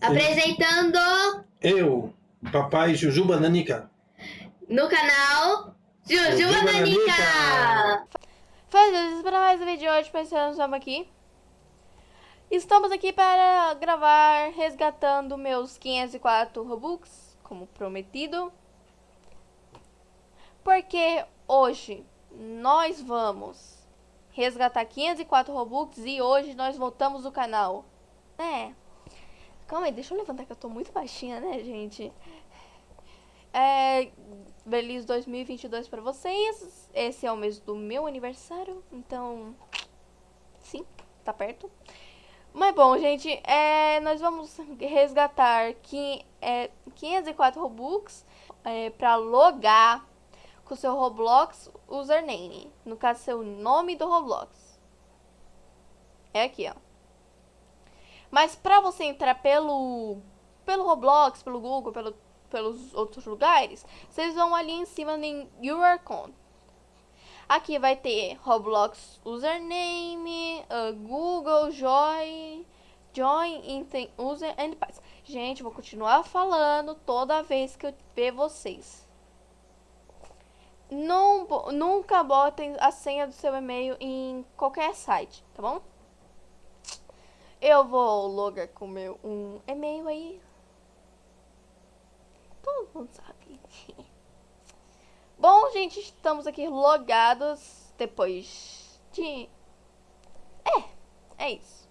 Apresentando Eu, papai Jujuba Nanica. no canal Jujuba Nanica. Fazendo para mais um vídeo de hoje, pensando estamos aqui. Estamos aqui para gravar resgatando meus 504 Robux, como prometido. Porque hoje nós vamos resgatar 504 Robux e hoje nós voltamos o canal. É. Calma aí, deixa eu levantar que eu tô muito baixinha, né, gente? É, feliz 2022 para vocês. Esse é o mês do meu aniversário, então sim, tá perto. Mas bom, gente, é, nós vamos resgatar que, é, 504 Robux é, para logar com seu Roblox username. No caso, seu nome do Roblox. É aqui, ó. Mas pra você entrar pelo, pelo Roblox, pelo Google, pelo, pelos outros lugares, vocês vão ali em cima em Your Account. Aqui vai ter Roblox username, uh, Google, Join, Join, User and Pass. Gente, vou continuar falando toda vez que eu ver vocês. Nunca botem a senha do seu e-mail em qualquer site, tá bom? Eu vou logar com meu um e-mail aí. Todo mundo sabe. Bom, gente, estamos aqui logados depois de... É, é isso.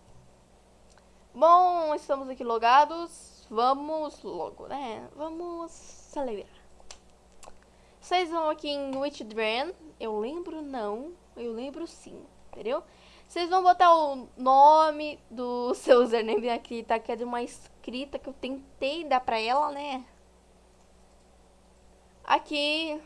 Bom, estamos aqui logados. Vamos logo, né? Vamos celebrar. Vocês vão aqui em Witchdrain. Eu lembro não, eu lembro sim, entendeu? Vocês vão botar o nome do seu username aqui, tá? Que é de uma escrita que eu tentei dar pra ela, né? Aqui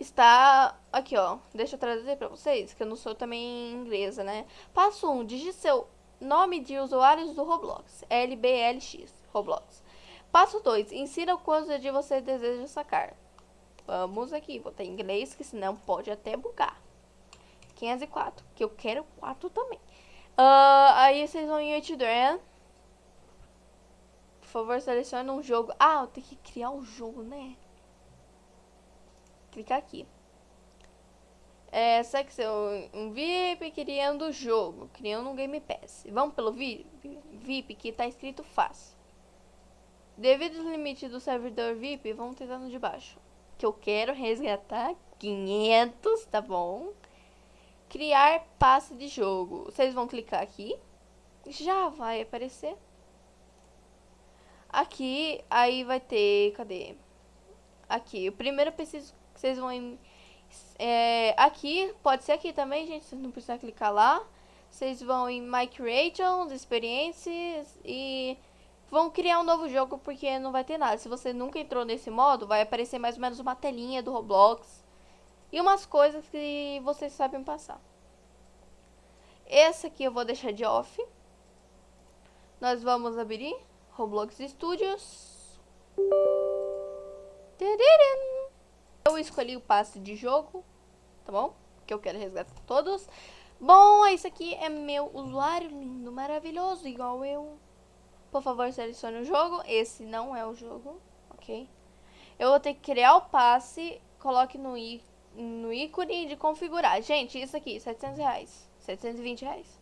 está... Aqui, ó. Deixa eu traduzir pra vocês, que eu não sou também inglesa, né? Passo 1. Um, digite seu nome de usuários do Roblox. LBLX, Roblox. Passo 2. Insira o quanto de você deseja sacar. Vamos aqui. Vou ter inglês, que senão pode até bugar. 504, que eu quero 4 também. Uh, aí vocês vão em Utdran. Por favor, selecione um jogo. Ah, eu tenho que criar um jogo, né? Clicar aqui. É, secção um VIP criando o jogo, criando um Game Pass. Vamos pelo VIP, VIP que tá escrito fácil. Devido ao limite do servidor VIP, vamos tentar no de baixo. Que eu quero resgatar 500, tá bom? Criar passe de jogo. Vocês vão clicar aqui. Já vai aparecer. Aqui, aí vai ter, cadê? Aqui, o primeiro preciso que vocês vão em, é, aqui, pode ser aqui também, gente, vocês não precisam clicar lá. Vocês vão em My Creations, Experiências e vão criar um novo jogo porque não vai ter nada. Se você nunca entrou nesse modo, vai aparecer mais ou menos uma telinha do Roblox e umas coisas que vocês sabem passar. Esse aqui eu vou deixar de off. Nós vamos abrir Roblox Studios. Eu escolhi o passe de jogo, tá bom? Que eu quero resgatar todos. Bom, esse aqui é meu usuário lindo, maravilhoso, igual eu. Por favor, selecione o jogo. Esse não é o jogo, ok? Eu vou ter que criar o passe, coloque no i no ícone de configurar. Gente, isso aqui, 700 reais, 720 reais.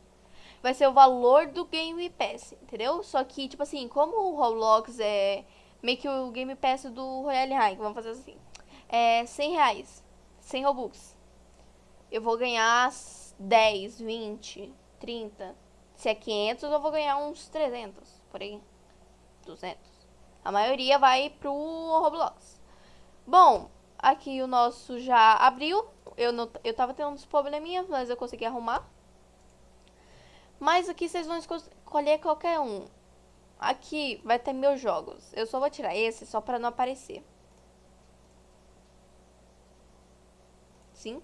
Vai ser o valor do Game Pass, entendeu? Só que, tipo assim, como o Roblox é meio que o Game Pass do Royale High, vamos fazer assim. É 100 reais, 100 Robux. Eu vou ganhar 10, 20, 30. Se é 500, eu vou ganhar uns 300, por aí. 200. A maioria vai pro Roblox. Bom, Aqui o nosso já abriu. Eu, não, eu tava tendo uns probleminhas, mas eu consegui arrumar. Mas aqui vocês vão escolher qualquer um. Aqui vai ter meus jogos. Eu só vou tirar esse só pra não aparecer. Sim.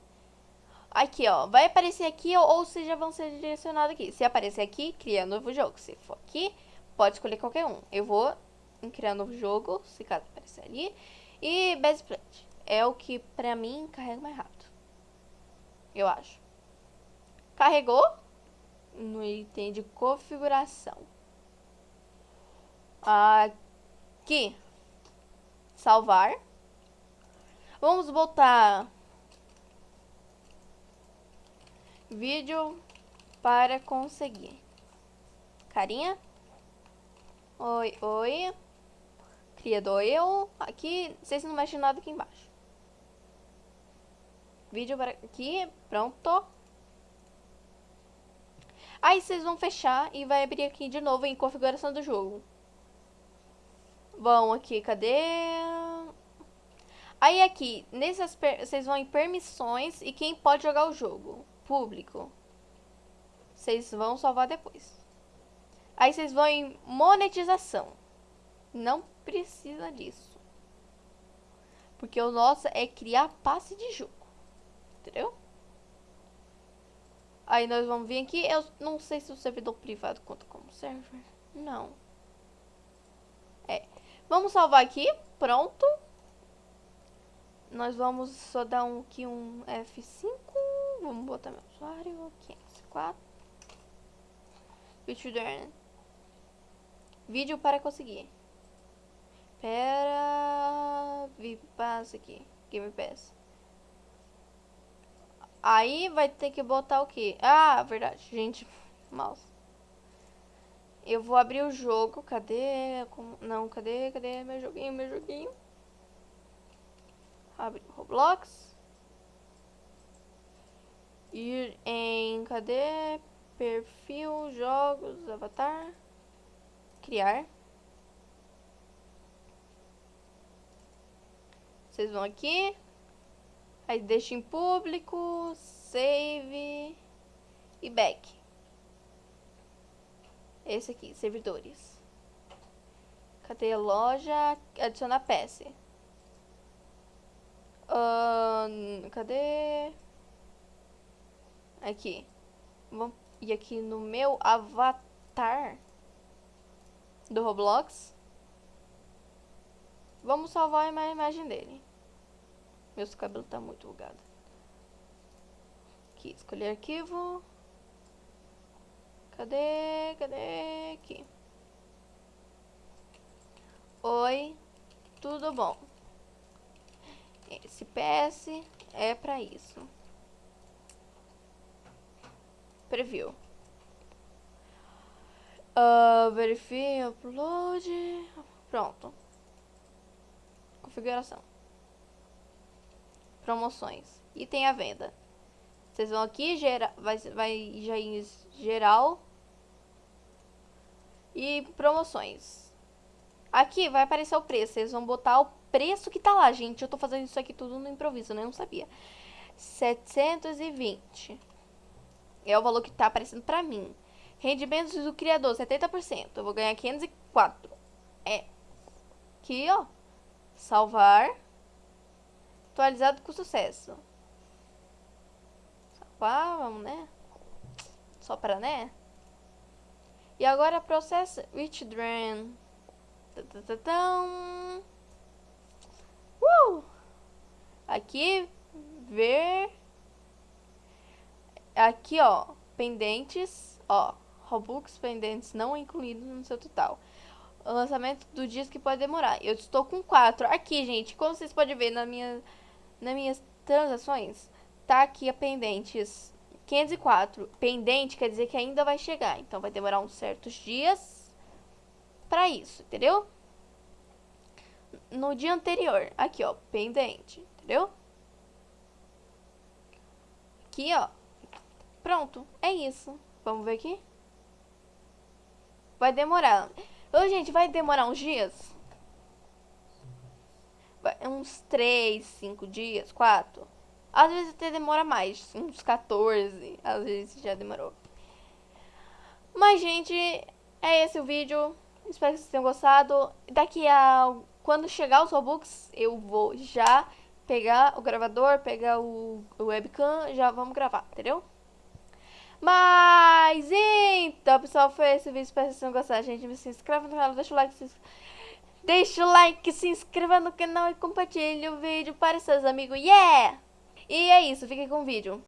Aqui, ó. Vai aparecer aqui ou, ou seja, vão ser direcionados aqui. Se aparecer aqui, cria novo jogo. Se for aqui, pode escolher qualquer um. Eu vou em criar novo jogo, se caso aparecer ali. E Best Plant é o que pra mim carrega mais rápido. Eu acho. Carregou no item de configuração. Aqui. Salvar. Vamos botar vídeo para conseguir. Carinha. Oi, oi. Criador eu. Aqui, vocês não mexem nada aqui embaixo. Vídeo para aqui, pronto. Aí vocês vão fechar e vai abrir aqui de novo em configuração do jogo. Bom, aqui, cadê? Aí aqui, nessas vocês vão em permissões e quem pode jogar o jogo. Público. Vocês vão salvar depois. Aí vocês vão em monetização. Não precisa disso. Porque o nosso é criar passe de jogo. Entendeu? Aí nós vamos vir aqui. Eu não sei se o servidor privado conta como server. Não. É. Vamos salvar aqui. Pronto. Nós vamos só dar um, aqui um F5. Vamos botar meu usuário. 504. Vídeo Vídeo para conseguir. Pera. Vi Pass aqui. Game Pass. Aí vai ter que botar o que? Ah, verdade, gente. Mouse. Eu vou abrir o jogo. Cadê? Não, cadê? Cadê meu joguinho? Meu joguinho. Abre Roblox. Ir em. Cadê? Perfil, jogos, avatar. Criar. Vocês vão aqui. Aí deixa em público, save e back. Esse aqui, servidores. Cadê loja? Adicionar peça. Uh, cadê? Aqui. Vamos ir aqui no meu avatar do Roblox. Vamos salvar a imagem dele. Meu cabelo tá muito bugado. Aqui, escolher arquivo. Cadê? Cadê? Aqui. Oi, tudo bom? Esse PS é pra isso. Preview. Uh, verifie, upload. Pronto. Configuração promoções. E tem a venda. Vocês vão aqui, gera, vai, vai já em geral. E promoções. Aqui vai aparecer o preço. Vocês vão botar o preço que tá lá, gente. Eu tô fazendo isso aqui tudo no improviso, né? Eu não sabia. 720. É o valor que tá aparecendo pra mim. Rendimentos do criador, 70%. Eu vou ganhar 504. É. Aqui, ó. Salvar. Atualizado com sucesso. Salvar, vamos, né? Só para, né? E agora processo withdrawn. Uh! Aqui, ver. Aqui, ó, pendentes, ó, Robux pendentes não incluídos no seu total. O lançamento do disco que pode demorar. Eu estou com quatro. Aqui, gente, como vocês podem ver na minha nas minhas transações, tá aqui a pendentes 504. Pendente quer dizer que ainda vai chegar, então vai demorar uns certos dias para isso, entendeu? No dia anterior, aqui ó, pendente, entendeu? Aqui ó, pronto, é isso. Vamos ver aqui? Vai demorar. Ô, gente, vai demorar uns dias? Uns 3, 5 dias, 4. Às vezes até demora mais, uns 14, às vezes já demorou. Mas, gente, é esse o vídeo. Espero que vocês tenham gostado. Daqui a... Quando chegar os Robux, eu vou já pegar o gravador, pegar o, o webcam, já vamos gravar, entendeu? Mas, então, pessoal, foi esse vídeo. Espero que vocês tenham gostado, gente. Se inscreve no canal, deixa o like, se inscreve. Deixa o like, se inscreva no canal e compartilhe o vídeo para seus amigos. Yeah! E é isso, fiquem com o vídeo.